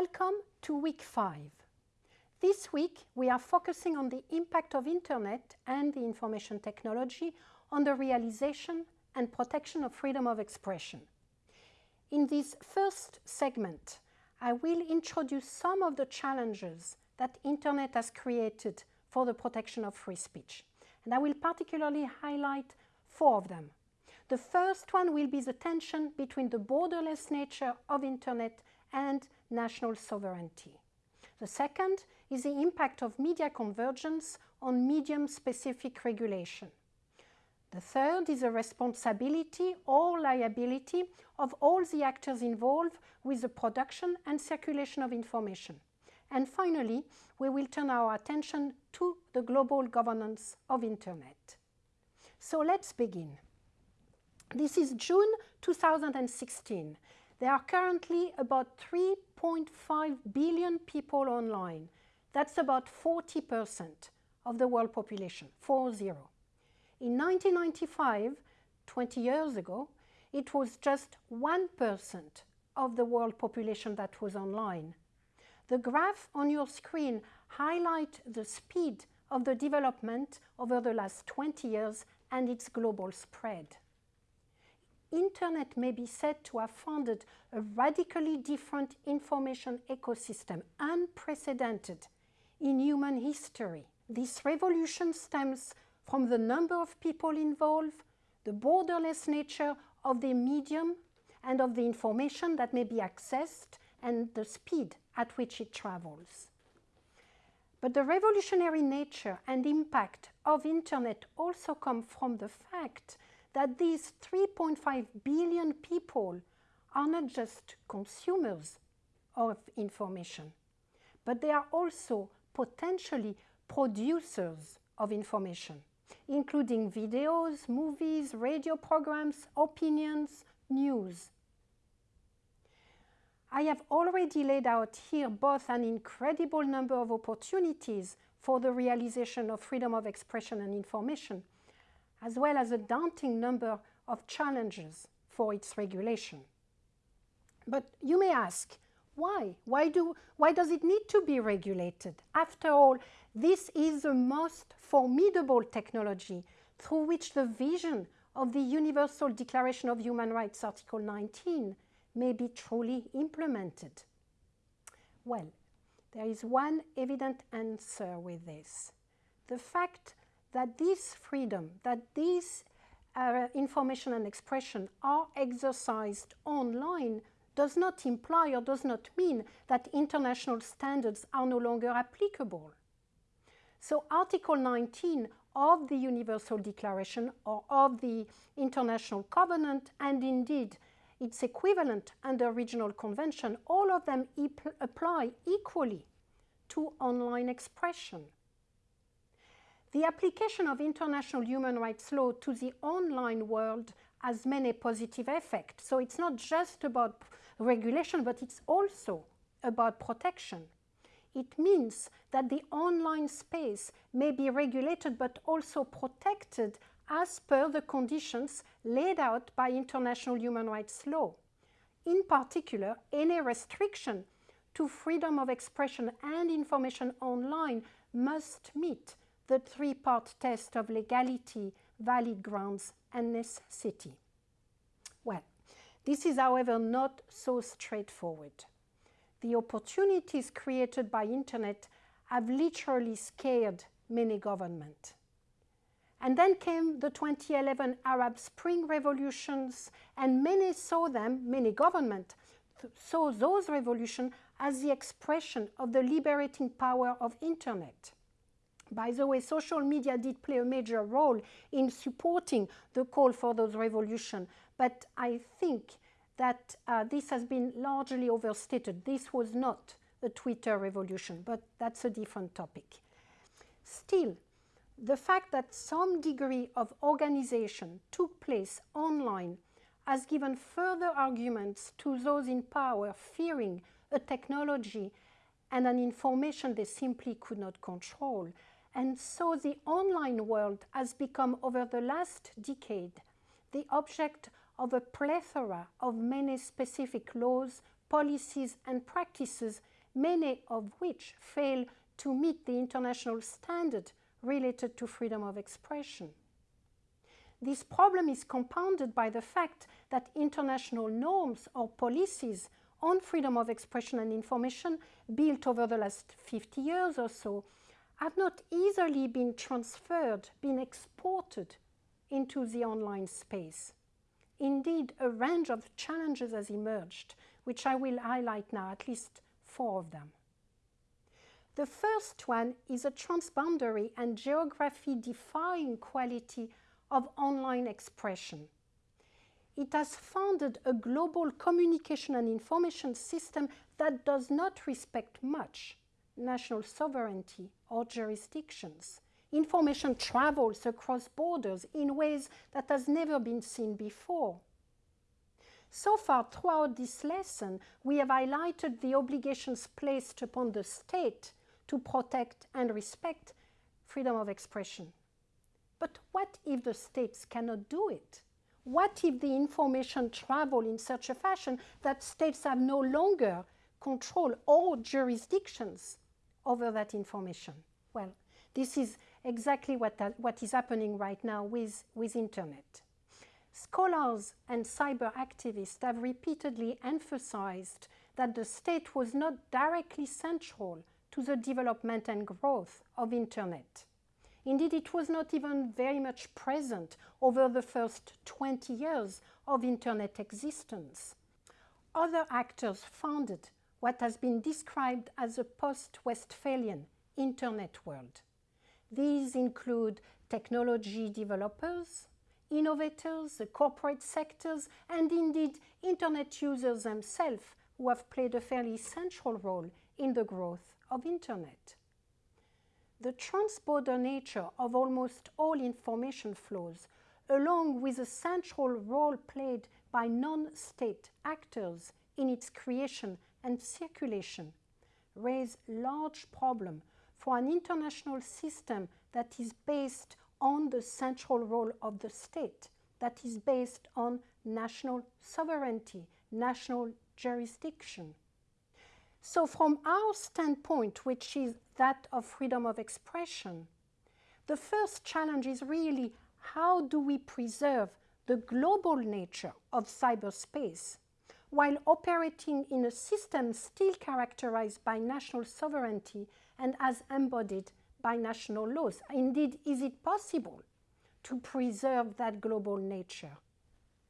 Welcome to week five. This week we are focusing on the impact of Internet and the information technology on the realization and protection of freedom of expression. In this first segment, I will introduce some of the challenges that Internet has created for the protection of free speech. And I will particularly highlight four of them. The first one will be the tension between the borderless nature of Internet and national sovereignty. The second is the impact of media convergence on medium-specific regulation. The third is the responsibility or liability of all the actors involved with the production and circulation of information. And finally, we will turn our attention to the global governance of Internet. So let's begin. This is June 2016 there are currently about 3.5 billion people online. That's about 40% of the world population, 4-0. In 1995, 20 years ago, it was just 1% of the world population that was online. The graph on your screen highlights the speed of the development over the last 20 years and its global spread. Internet may be said to have founded a radically different information ecosystem, unprecedented in human history. This revolution stems from the number of people involved, the borderless nature of the medium and of the information that may be accessed and the speed at which it travels. But the revolutionary nature and impact of Internet also come from the fact that these 3.5 billion people are not just consumers of information, but they are also potentially producers of information, including videos, movies, radio programs, opinions, news. I have already laid out here both an incredible number of opportunities for the realization of freedom of expression and information, as well as a daunting number of challenges for its regulation. But you may ask, why? Why, do, why does it need to be regulated? After all, this is the most formidable technology through which the vision of the Universal Declaration of Human Rights, Article 19, may be truly implemented. Well, there is one evident answer with this. The fact that this freedom, that this uh, information and expression are exercised online does not imply or does not mean that international standards are no longer applicable. So Article 19 of the Universal Declaration or of the International Covenant and indeed its equivalent under Regional Convention, all of them apply equally to online expression. The application of international human rights law to the online world has many positive effects. So it's not just about regulation, but it's also about protection. It means that the online space may be regulated but also protected as per the conditions laid out by international human rights law. In particular, any restriction to freedom of expression and information online must meet the three-part test of legality, valid grounds, and necessity. Well, this is, however, not so straightforward. The opportunities created by Internet have literally scared many governments. And then came the 2011 Arab Spring revolutions, and many saw them, many governments, saw those revolutions as the expression of the liberating power of Internet. By the way, social media did play a major role in supporting the call for those revolutions, but I think that uh, this has been largely overstated. This was not a Twitter revolution, but that's a different topic. Still, the fact that some degree of organization took place online has given further arguments to those in power fearing a technology and an information they simply could not control and so the online world has become, over the last decade, the object of a plethora of many specific laws, policies and practices, many of which fail to meet the international standard related to freedom of expression. This problem is compounded by the fact that international norms or policies on freedom of expression and information built over the last 50 years or so have not easily been transferred, been exported into the online space. Indeed, a range of challenges has emerged, which I will highlight now, at least four of them. The first one is a transboundary and geography-defying quality of online expression. It has founded a global communication and information system that does not respect much national sovereignty or jurisdictions. Information travels across borders in ways that has never been seen before. So far, throughout this lesson, we have highlighted the obligations placed upon the state to protect and respect freedom of expression. But what if the states cannot do it? What if the information travel in such a fashion that states have no longer control or jurisdictions over that information? Well, this is exactly what, that, what is happening right now with, with internet. Scholars and cyber activists have repeatedly emphasized that the state was not directly central to the development and growth of internet. Indeed, it was not even very much present over the first 20 years of internet existence. Other actors founded what has been described as a post-Westphalian internet world. These include technology developers, innovators, the corporate sectors, and indeed internet users themselves who have played a fairly central role in the growth of internet. The transborder nature of almost all information flows, along with the central role played by non-state actors in its creation and circulation, raise large problem for an international system that is based on the central role of the state, that is based on national sovereignty, national jurisdiction. So from our standpoint, which is that of freedom of expression, the first challenge is really how do we preserve the global nature of cyberspace while operating in a system still characterized by national sovereignty and as embodied by national laws. Indeed, is it possible to preserve that global nature?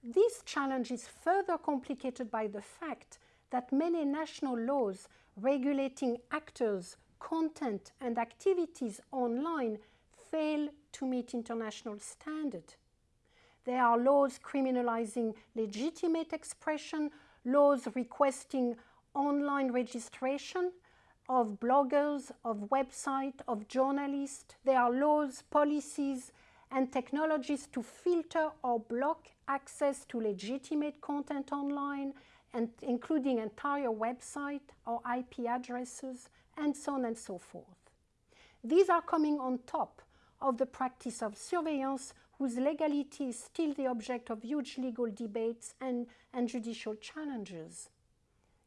This challenge is further complicated by the fact that many national laws regulating actors, content and activities online fail to meet international standard. There are laws criminalizing legitimate expression, laws requesting online registration of bloggers, of websites, of journalists. There are laws, policies, and technologies to filter or block access to legitimate content online and including entire website or IP addresses, and so on and so forth. These are coming on top of the practice of surveillance whose legality is still the object of huge legal debates and, and judicial challenges.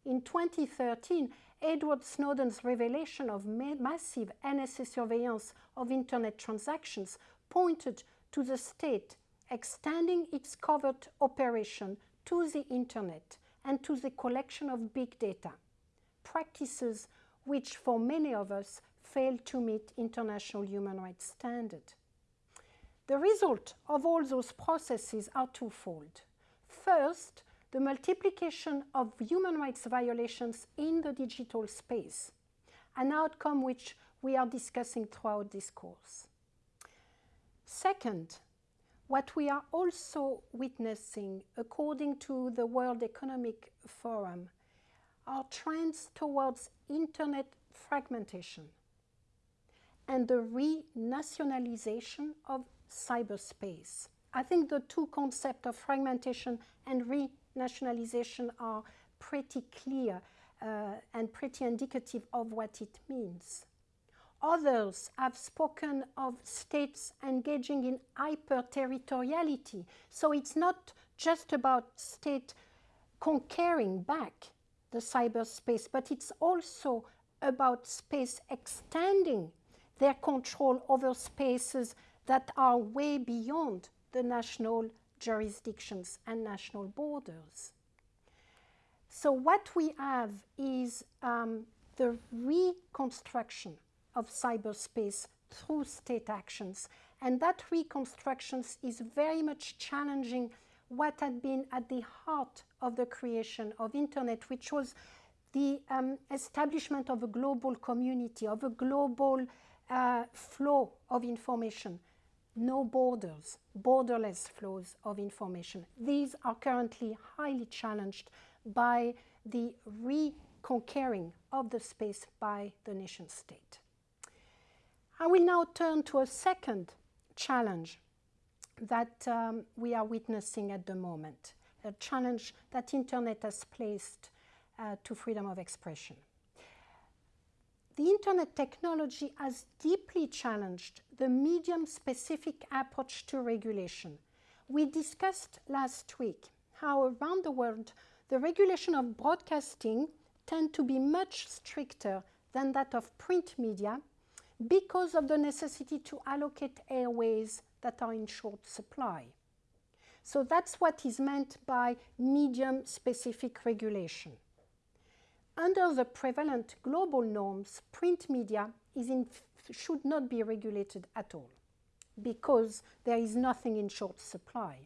In 2013, Edward Snowden's revelation of ma massive NSA surveillance of internet transactions pointed to the state extending its covert operation to the internet and to the collection of big data, practices which for many of us fail to meet international human rights standards. The result of all those processes are twofold. First, the multiplication of human rights violations in the digital space, an outcome which we are discussing throughout this course. Second, what we are also witnessing, according to the World Economic Forum, are trends towards internet fragmentation and the renationalization of cyberspace. I think the two concepts of fragmentation and renationalization are pretty clear uh, and pretty indicative of what it means. Others have spoken of states engaging in hyper-territoriality. So it's not just about state conquering back the cyberspace, but it's also about space extending their control over spaces that are way beyond the national jurisdictions and national borders. So what we have is um, the reconstruction of cyberspace through state actions. And that reconstruction is very much challenging what had been at the heart of the creation of internet, which was the um, establishment of a global community, of a global uh, flow of information. No borders, borderless flows of information. These are currently highly challenged by the reconquering of the space by the nation state. I will now turn to a second challenge that um, we are witnessing at the moment, a challenge that internet has placed uh, to freedom of expression. The internet technology has deeply challenged the medium-specific approach to regulation. We discussed last week how around the world the regulation of broadcasting tend to be much stricter than that of print media because of the necessity to allocate airways that are in short supply. So that's what is meant by medium-specific regulation. Under the prevalent global norms, print media should not be regulated at all because there is nothing in short supply.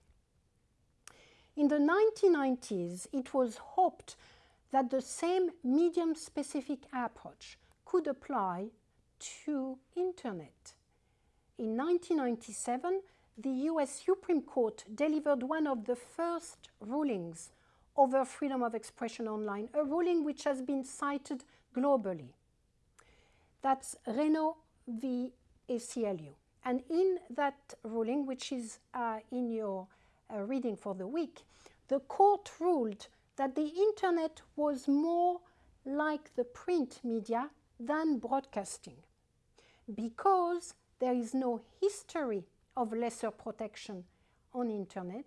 In the 1990s, it was hoped that the same medium-specific approach could apply to Internet. In 1997, the US Supreme Court delivered one of the first rulings over freedom of expression online, a ruling which has been cited globally. That's Reno v. ACLU. And in that ruling, which is uh, in your uh, reading for the week, the court ruled that the internet was more like the print media than broadcasting because there is no history of lesser protection on internet,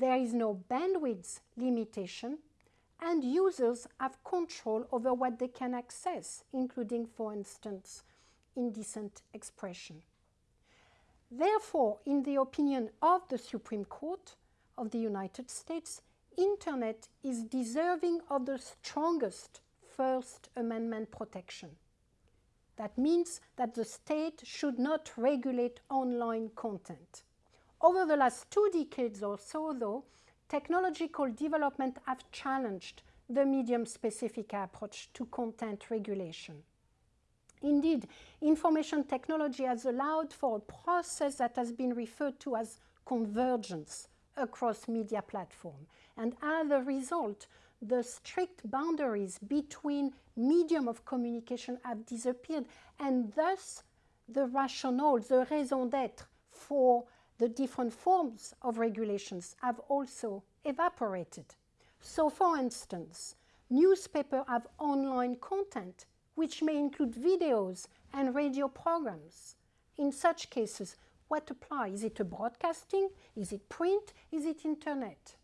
there is no bandwidth limitation, and users have control over what they can access, including, for instance, indecent expression. Therefore, in the opinion of the Supreme Court of the United States, Internet is deserving of the strongest First Amendment protection. That means that the state should not regulate online content. Over the last two decades or so, though, technological development have challenged the medium-specific approach to content regulation. Indeed, information technology has allowed for a process that has been referred to as convergence across media platforms. And as a result, the strict boundaries between medium of communication have disappeared and thus the rationale, the raison d'etre for the different forms of regulations have also evaporated. So for instance, newspapers have online content which may include videos and radio programs. In such cases, what applies? Is it a broadcasting? Is it print? Is it internet?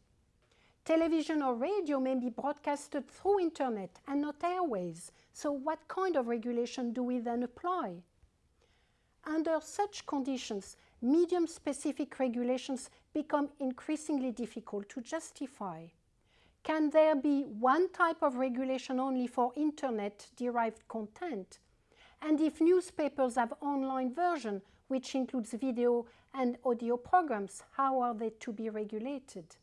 Television or radio may be broadcasted through internet and not airways. So what kind of regulation do we then apply? Under such conditions, medium-specific regulations become increasingly difficult to justify. Can there be one type of regulation only for internet-derived content? And if newspapers have online version, which includes video and audio programs, how are they to be regulated?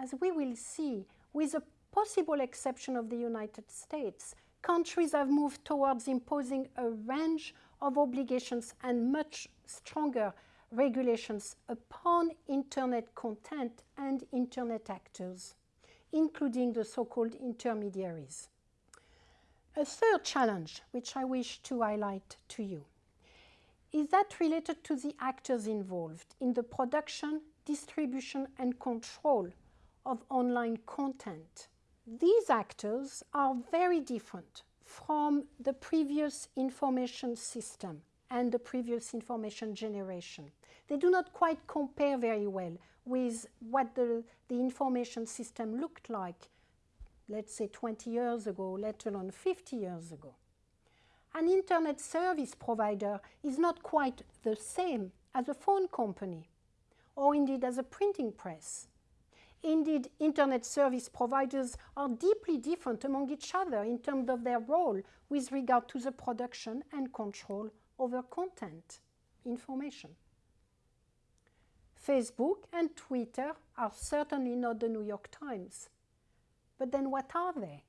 As we will see, with the possible exception of the United States, countries have moved towards imposing a range of obligations and much stronger regulations upon Internet content and Internet actors, including the so-called intermediaries. A third challenge, which I wish to highlight to you, is that related to the actors involved in the production, distribution and control of online content. These actors are very different from the previous information system and the previous information generation. They do not quite compare very well with what the, the information system looked like let's say 20 years ago, let alone 50 years ago. An internet service provider is not quite the same as a phone company, or indeed as a printing press. Indeed, internet service providers are deeply different among each other in terms of their role with regard to the production and control over content, information. Facebook and Twitter are certainly not the New York Times. But then what are they?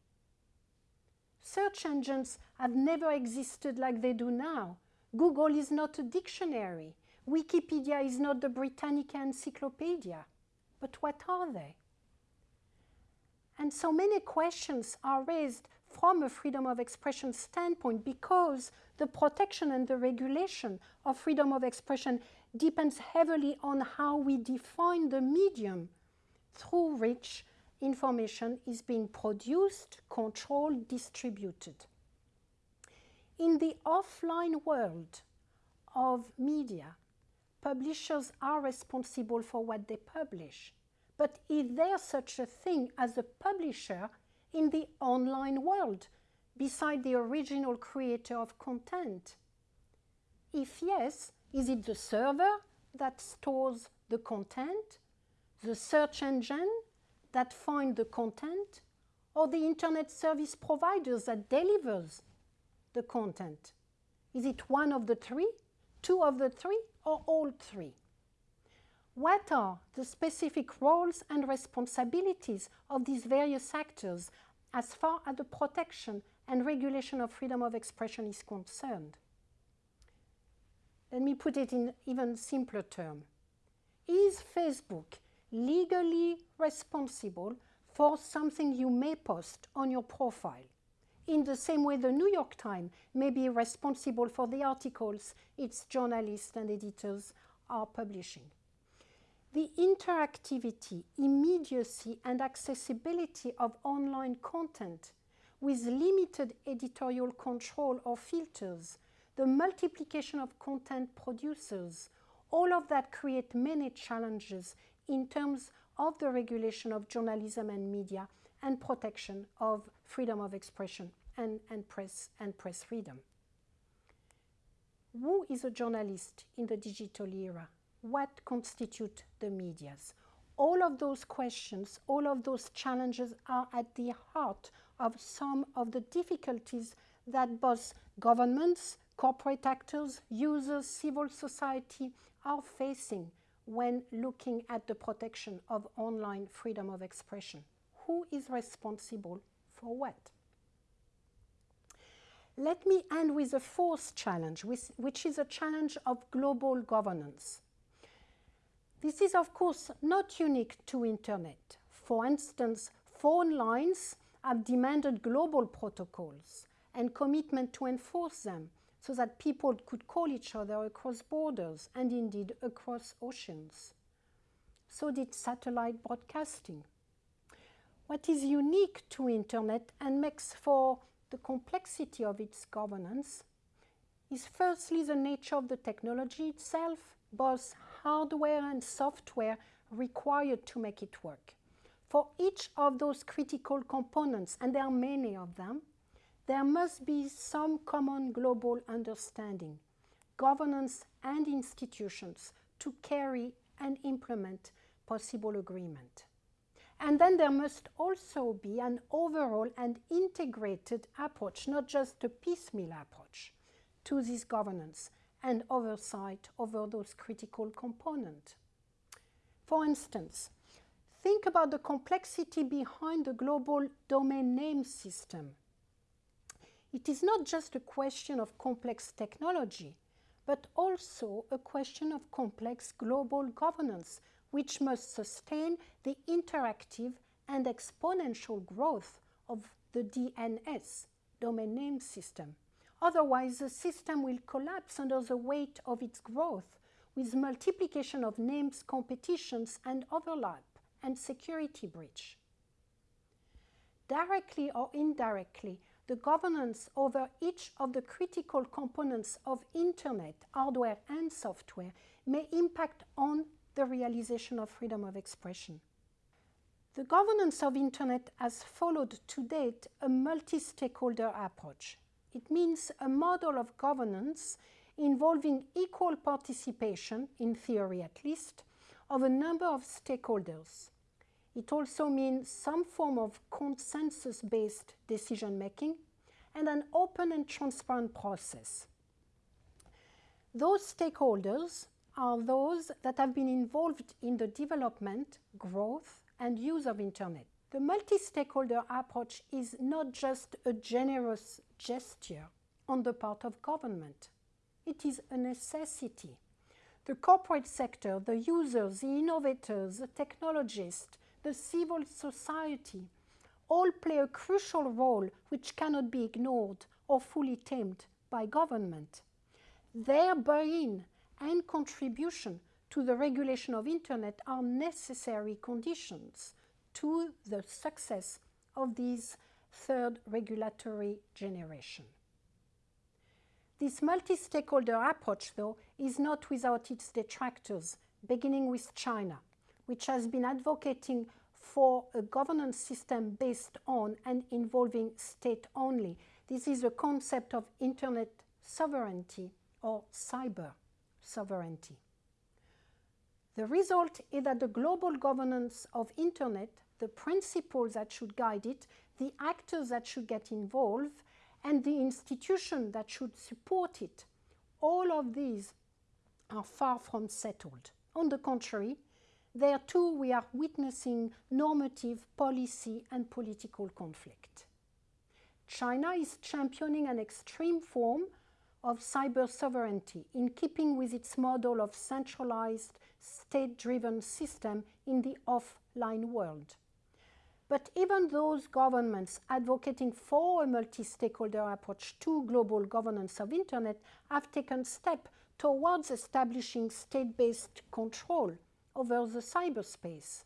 Search engines have never existed like they do now. Google is not a dictionary. Wikipedia is not the Britannica Encyclopedia. But what are they? And so many questions are raised from a freedom of expression standpoint because the protection and the regulation of freedom of expression depends heavily on how we define the medium through which information is being produced, controlled, distributed. In the offline world of media, publishers are responsible for what they publish. But is there such a thing as a publisher in the online world, beside the original creator of content? If yes, is it the server that stores the content, the search engine that finds the content, or the internet service providers that delivers the content? Is it one of the three, two of the three, or all three? What are the specific roles and responsibilities of these various actors as far as the protection and regulation of freedom of expression is concerned? Let me put it in even simpler terms. Is Facebook legally responsible for something you may post on your profile? In the same way the New York Times may be responsible for the articles its journalists and editors are publishing. The interactivity, immediacy and accessibility of online content with limited editorial control or filters the multiplication of content producers, all of that create many challenges in terms of the regulation of journalism and media and protection of freedom of expression and, and, press, and press freedom. Who is a journalist in the digital era? What constitute the medias? All of those questions, all of those challenges are at the heart of some of the difficulties that both governments, corporate actors, users, civil society are facing when looking at the protection of online freedom of expression. Who is responsible for what? Let me end with a fourth challenge, which is a challenge of global governance. This is, of course, not unique to Internet. For instance, phone lines have demanded global protocols and commitment to enforce them so that people could call each other across borders and indeed across oceans. So did satellite broadcasting. What is unique to Internet and makes for the complexity of its governance is firstly the nature of the technology itself, both hardware and software required to make it work. For each of those critical components, and there are many of them, there must be some common global understanding, governance and institutions to carry and implement possible agreement. And then there must also be an overall and integrated approach, not just a piecemeal approach to this governance and oversight over those critical components. For instance, think about the complexity behind the global domain name system it is not just a question of complex technology, but also a question of complex global governance, which must sustain the interactive and exponential growth of the DNS, domain name system. Otherwise, the system will collapse under the weight of its growth with multiplication of names, competitions, and overlap and security breach. Directly or indirectly, the governance over each of the critical components of Internet, hardware and software, may impact on the realization of freedom of expression. The governance of Internet has followed to date a multi-stakeholder approach. It means a model of governance involving equal participation, in theory at least, of a number of stakeholders. It also means some form of consensus-based decision-making and an open and transparent process. Those stakeholders are those that have been involved in the development, growth, and use of Internet. The multi-stakeholder approach is not just a generous gesture on the part of government. It is a necessity. The corporate sector, the users, the innovators, the technologists, the civil society all play a crucial role which cannot be ignored or fully tamed by government. Their buy-in and contribution to the regulation of Internet are necessary conditions to the success of this third regulatory generation. This multi-stakeholder approach, though, is not without its detractors, beginning with China, which has been advocating for a governance system based on and involving state only. This is a concept of Internet sovereignty or cyber sovereignty. The result is that the global governance of Internet, the principles that should guide it, the actors that should get involved, and the institution that should support it, all of these are far from settled. On the contrary, there too we are witnessing normative, policy and political conflict. China is championing an extreme form of cyber sovereignty in keeping with its model of centralized state-driven system in the offline world. But even those governments advocating for a multi-stakeholder approach to global governance of Internet have taken steps towards establishing state-based control over the cyberspace.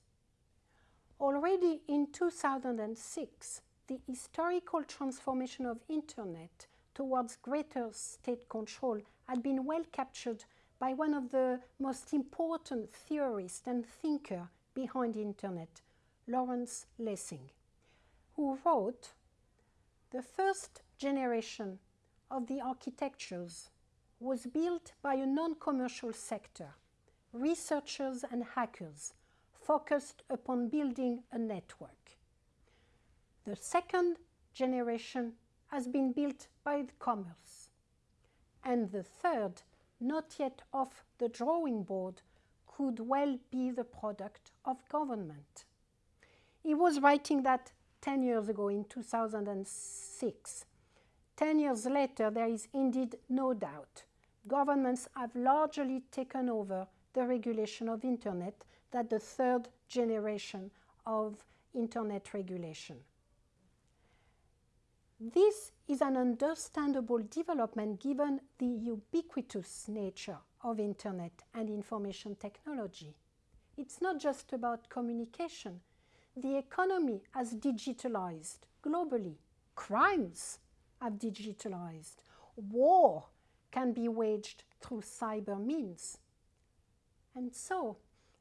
Already in 2006, the historical transformation of Internet towards greater state control had been well captured by one of the most important theorists and thinkers behind the Internet, Lawrence Lessig, who wrote, the first generation of the architectures was built by a non-commercial sector, researchers and hackers focused upon building a network. The second generation has been built by the commerce. And the third, not yet off the drawing board, could well be the product of government. He was writing that 10 years ago in 2006. 10 years later, there is indeed no doubt. Governments have largely taken over the regulation of Internet, that the third generation of Internet regulation. This is an understandable development given the ubiquitous nature of Internet and information technology. It's not just about communication. The economy has digitalized globally. Crimes have digitalized. War can be waged through cyber means. And so,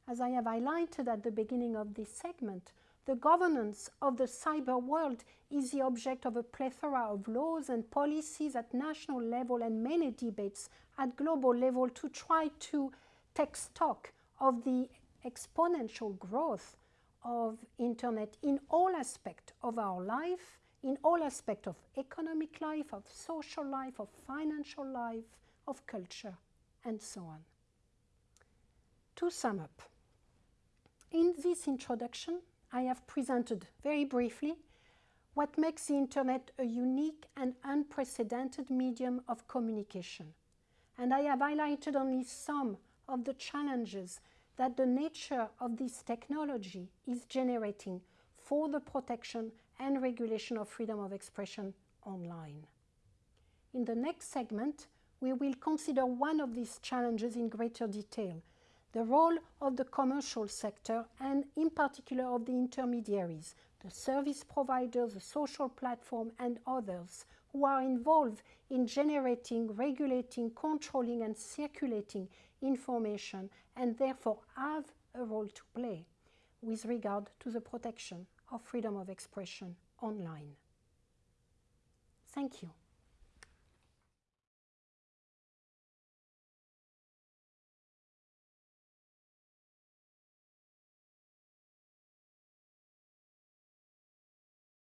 as I have highlighted at the beginning of this segment, the governance of the cyber world is the object of a plethora of laws and policies at national level and many debates at global level to try to take stock of the exponential growth of internet in all aspects of our life, in all aspects of economic life, of social life, of financial life, of culture, and so on. To sum up, in this introduction, I have presented very briefly what makes the Internet a unique and unprecedented medium of communication. And I have highlighted only some of the challenges that the nature of this technology is generating for the protection and regulation of freedom of expression online. In the next segment, we will consider one of these challenges in greater detail, the role of the commercial sector and in particular of the intermediaries, the service providers, the social platform and others who are involved in generating, regulating, controlling and circulating information and therefore have a role to play. with regard to the protection of freedom of expression online. Thank you.